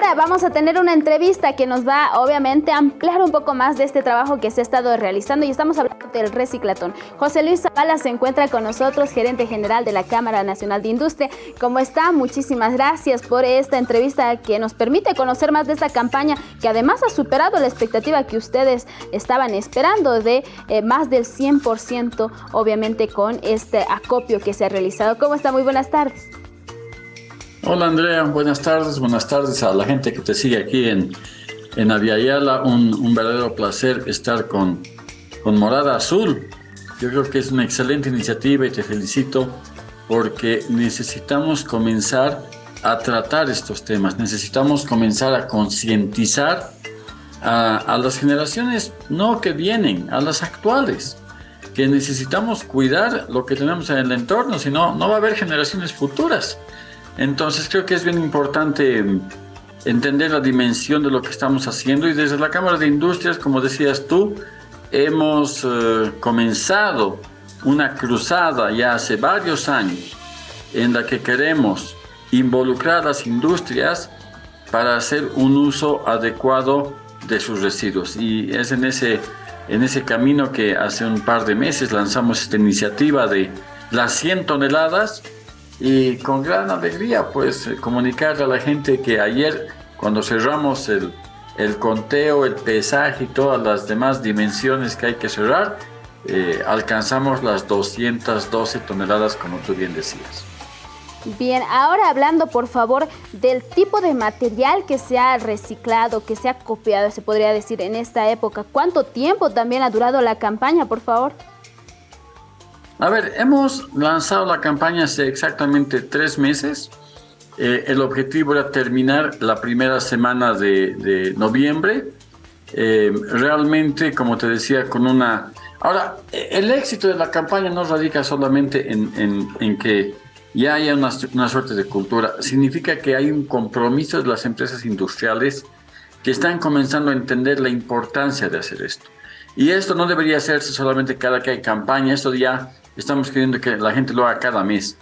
ahora vamos a tener una entrevista que nos va obviamente a ampliar un poco más de este trabajo que se ha estado realizando y estamos hablando del reciclatón. José Luis Zavala se encuentra con nosotros, gerente general de la Cámara Nacional de Industria. ¿Cómo está? Muchísimas gracias por esta entrevista que nos permite conocer más de esta campaña que además ha superado la expectativa que ustedes estaban esperando de eh, más del 100% obviamente con este acopio que se ha realizado. ¿Cómo está? Muy buenas tardes. Hola Andrea, buenas tardes, buenas tardes a la gente que te sigue aquí en, en un verdadero placer estar con, con Morada Azul. Yo creo que es una excelente iniciativa y te felicito porque necesitamos comenzar a tratar estos temas, necesitamos comenzar a concientizar a, a, las generaciones no que vienen, a las actuales, que necesitamos cuidar lo que tenemos en el entorno, si no, no va a haber generaciones futuras. Entonces creo que es bien importante entender la dimensión de lo que estamos haciendo y desde la Cámara de Industrias, como decías tú, hemos eh, comenzado una cruzada ya hace varios años en la que queremos involucrar a las industrias para hacer un uso adecuado de sus residuos. Y es en ese, en ese camino que hace un par de meses lanzamos esta iniciativa de las 100 toneladas y con gran alegría pues comunicarle a la gente que ayer cuando cerramos el, el conteo, el pesaje y todas las demás dimensiones que hay que cerrar, eh, alcanzamos las 212 toneladas como tú bien decías. Bien, ahora hablando por favor del tipo de material que se ha reciclado, que se ha copiado, se podría decir en esta época. ¿Cuánto tiempo también ha durado la campaña, por favor? A ver, hemos lanzado la campaña hace exactamente tres meses. Eh, el objetivo era terminar la primera semana de, noviembre. Eh, realmente, como te decía, con una... Ahora, el éxito de la campaña no radica solamente en, en, en que ya haya una, una, suerte de cultura. Significa que hay un compromiso de las empresas industriales que están comenzando a entender la importancia de hacer esto. Y esto no debería hacerse solamente cada que hay campaña, esto ya estamos queriendo que la gente lo haga cada mes.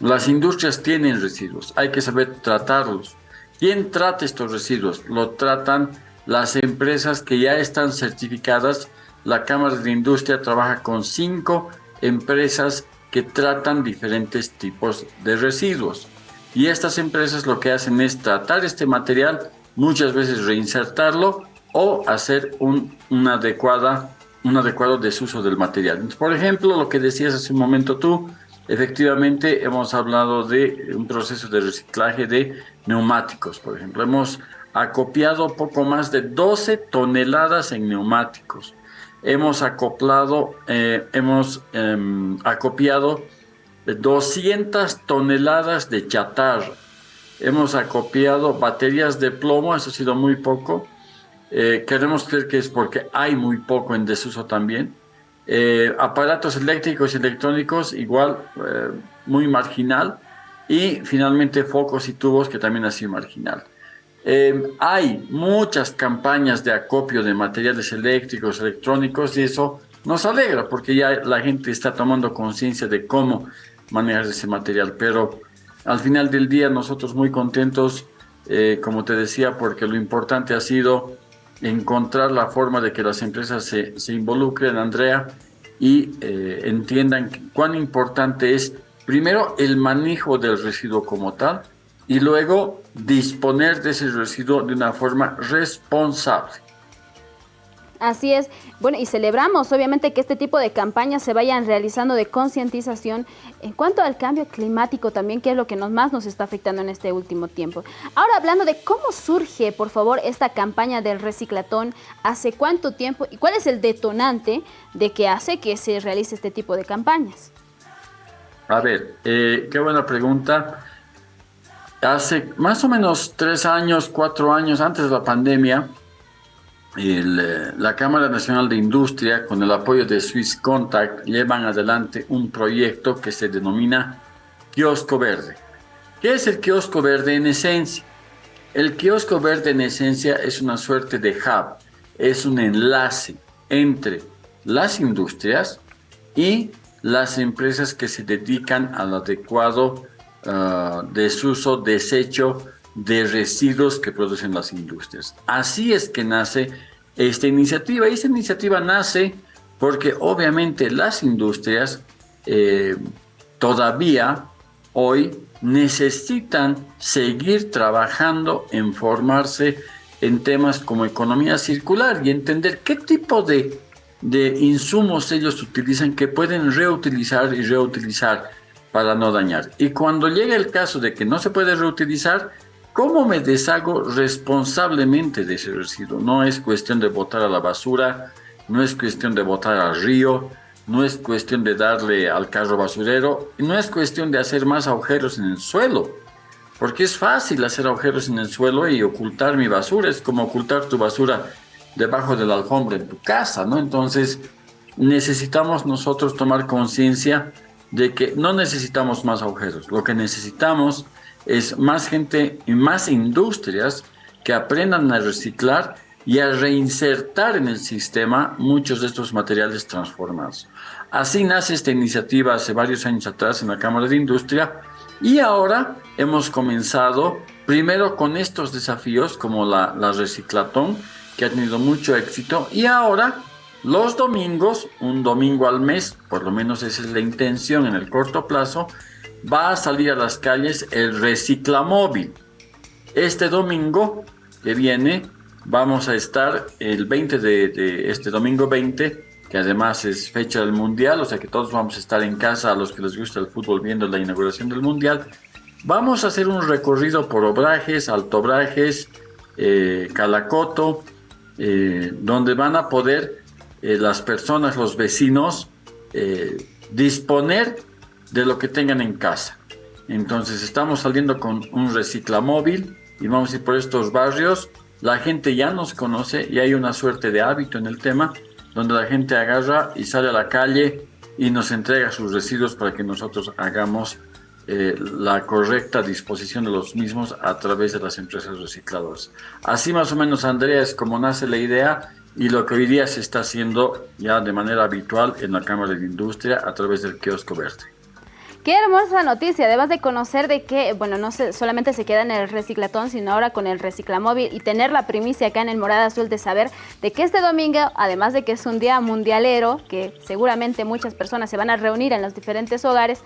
Las industrias tienen residuos, hay que saber tratarlos. ¿Quién trata estos residuos? Lo tratan las empresas que ya están certificadas. La Cámara de Industria trabaja con cinco empresas que tratan diferentes tipos de residuos. Y estas empresas lo que hacen es tratar este material, muchas veces reinsertarlo o hacer un, una adecuada un adecuado desuso del material. por ejemplo, lo que decías hace un momento tú, efectivamente hemos hablado de un proceso de reciclaje de neumáticos, por ejemplo. Hemos acopiado poco más de 12 toneladas en neumáticos. Hemos acoplado, eh, hemos eh, acopiado 200 toneladas de chatarra. Hemos acopiado baterías de plomo, eso ha sido muy poco, eh, queremos creer que es porque hay muy poco en desuso también. Eh, aparatos eléctricos y electrónicos igual eh, muy marginal y finalmente focos y tubos que también ha sido marginal. Eh, hay muchas campañas de acopio de materiales eléctricos, electrónicos y eso nos alegra porque ya la gente está tomando conciencia de cómo manejar ese material, pero al final del día nosotros muy contentos, eh, como te decía, porque lo importante ha sido encontrar la forma de que las empresas se, involucren, Andrea, y eh, entiendan cuán importante es, primero, el manejo del residuo como tal, y luego disponer de ese residuo de una forma responsable. Así es. Bueno, y celebramos obviamente que este tipo de campañas se vayan realizando de concientización en cuanto al cambio climático también, que es lo que nos, más nos está afectando en este último tiempo. Ahora hablando de cómo surge, por favor, esta campaña del reciclatón, hace cuánto tiempo y cuál es el detonante de que hace que se realice este tipo de campañas. A ver, eh, qué buena pregunta. Hace más o menos tres años, cuatro años antes de la pandemia, eh, la Cámara Nacional de Industria, con el apoyo de Swiss Contact, llevan adelante un proyecto que se denomina Kiosco Verde. ¿Qué es el kiosco verde en esencia? El kiosco verde en esencia es una suerte de hub, es un enlace entre las industrias y las empresas que se dedican al adecuado uh, desuso, desecho de residuos que producen las industrias. Así es que nace esta iniciativa. Y esta iniciativa nace porque obviamente las industrias eh, todavía hoy necesitan seguir trabajando en formarse en temas como economía circular y entender qué tipo de, de insumos ellos utilizan que pueden reutilizar y reutilizar para no dañar. Y cuando llega el caso de que no se puede reutilizar, ¿cómo me deshago responsablemente de ese residuo? No es cuestión de botar a la basura, no es cuestión de botar al río, no es cuestión de darle al carro basurero, no es cuestión de hacer más agujeros en el suelo, porque es fácil hacer agujeros en el suelo y ocultar mi basura, es como ocultar tu basura debajo de la alfombra en tu casa, ¿no? Entonces, necesitamos nosotros tomar conciencia de que no necesitamos más agujeros, lo que necesitamos es más gente y más industrias que aprendan a reciclar y a reinsertar en el sistema muchos de estos materiales transformados. Así nace esta iniciativa hace varios años atrás en la Cámara de Industria y ahora hemos comenzado primero con estos desafíos como la, la reciclatón que ha tenido mucho éxito y ahora los domingos, un domingo al mes, por lo menos esa es la intención en el corto plazo, va a salir a las calles el reciclamóvil. Este domingo que viene vamos a estar el 20 de, este domingo 20, que además es fecha del Mundial, o sea que todos vamos a estar en casa a los que les gusta el fútbol viendo la inauguración del Mundial. Vamos a hacer un recorrido por Obrajes, Altobrajes, eh, Calacoto, eh, donde van a poder eh, las personas, los vecinos, disponer de lo que tengan en casa. Entonces estamos saliendo con un reciclamóvil y vamos a ir por estos barrios la gente ya nos conoce y hay una suerte de hábito en el tema donde la gente agarra y sale a la calle y nos entrega sus residuos para que nosotros hagamos eh, la correcta disposición de los mismos a través de las empresas recicladoras. Así más o menos, Andrea, es como nace la idea y lo que hoy día se está haciendo ya de manera habitual en la Cámara de Industria a través del kiosco verde. Qué hermosa noticia, además de conocer de que, bueno, no se, solamente se queda en el reciclatón, sino ahora con el reciclamóvil y tener la primicia acá en el Morada Azul de saber de que este domingo, además de que es un día mundialero, que seguramente muchas personas se van a reunir en los diferentes hogares,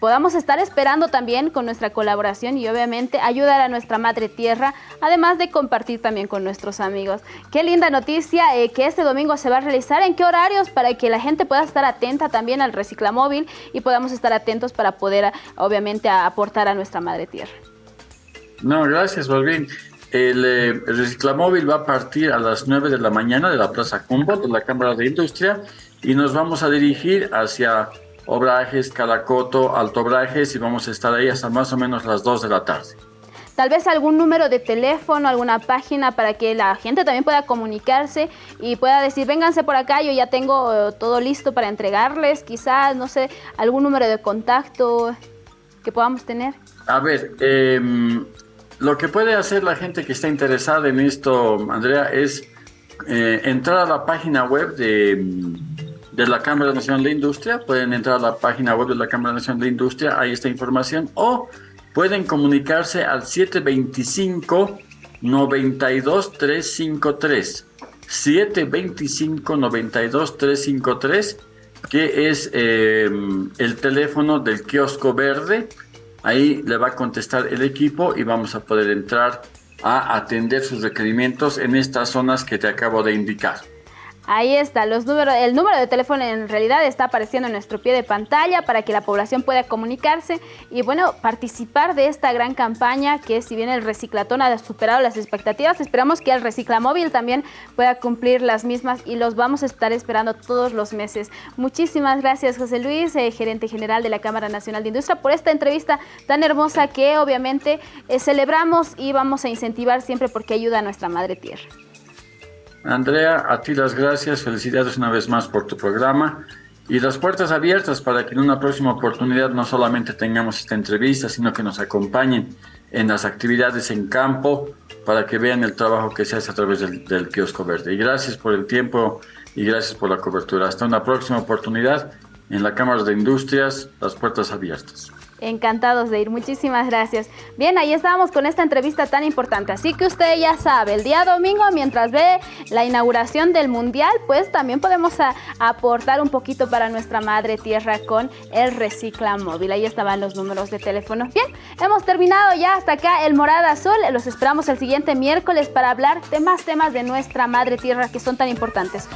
podamos estar esperando también con nuestra colaboración y obviamente ayudar a nuestra madre tierra, además de compartir también con nuestros amigos. Qué linda noticia eh, que este domingo se va a realizar, en qué horarios para que la gente pueda estar atenta también al reciclamóvil y podamos estar atentos para poder obviamente aportar a nuestra madre tierra. No, gracias, Balvin. El, eh, el, reciclamóvil va a partir a las 9 de la mañana de la Plaza Humboldt, de la Cámara de Industria, y nos vamos a dirigir hacia Obrajes, Calacoto, Altobrajes y vamos a estar ahí hasta más o menos las 2 de la tarde. Tal vez algún número de teléfono, alguna página para que la gente también pueda comunicarse y pueda decir, vénganse por acá, yo ya tengo eh, todo listo para entregarles, quizás, no sé, algún número de contacto que podamos tener. A ver, em, lo que puede hacer la gente que está interesada en esto, Andrea, es eh, entrar a la página web de de la Cámara Nacional de Industria. Pueden entrar a la página web de la Cámara Nacional de Industria, ahí está información. O pueden comunicarse al 725 92 353. 725 92 353, que es em, el teléfono del kiosco verde. Ahí le va a contestar el equipo y vamos a poder entrar a atender sus requerimientos en estas zonas que te acabo de indicar. Ahí está, los el número de teléfono en realidad está apareciendo en nuestro pie de pantalla para que la población pueda comunicarse y bueno, participar de esta gran campaña que si bien el reciclatón ha superado las expectativas, esperamos que el reciclamóvil también pueda cumplir las mismas y los vamos a estar esperando todos los meses. Muchísimas gracias José Luis, eh, gerente general de la Cámara Nacional de Industria, por esta entrevista tan hermosa que obviamente eh, celebramos y vamos a incentivar siempre porque ayuda a nuestra madre tierra. Andrea, a ti las gracias, felicidades una vez más por tu programa y las puertas abiertas para que en una próxima oportunidad no solamente tengamos esta entrevista, sino que nos acompañen en las actividades en campo para que vean el trabajo que se hace a través del, kiosco verde. Y gracias por el tiempo y gracias por la cobertura. Hasta una próxima oportunidad en la Cámara de Industrias, las puertas abiertas. Encantados de ir, muchísimas gracias. Bien, ahí estábamos con esta entrevista tan importante, así que usted ya sabe, el día domingo mientras ve la inauguración del Mundial, pues también podemos aportar un poquito para nuestra madre tierra con el Recicla Móvil. Ahí estaban los números de teléfono. Bien, hemos terminado ya hasta acá el Morada Azul, los esperamos el siguiente miércoles para hablar de más temas de nuestra madre tierra que son tan importantes.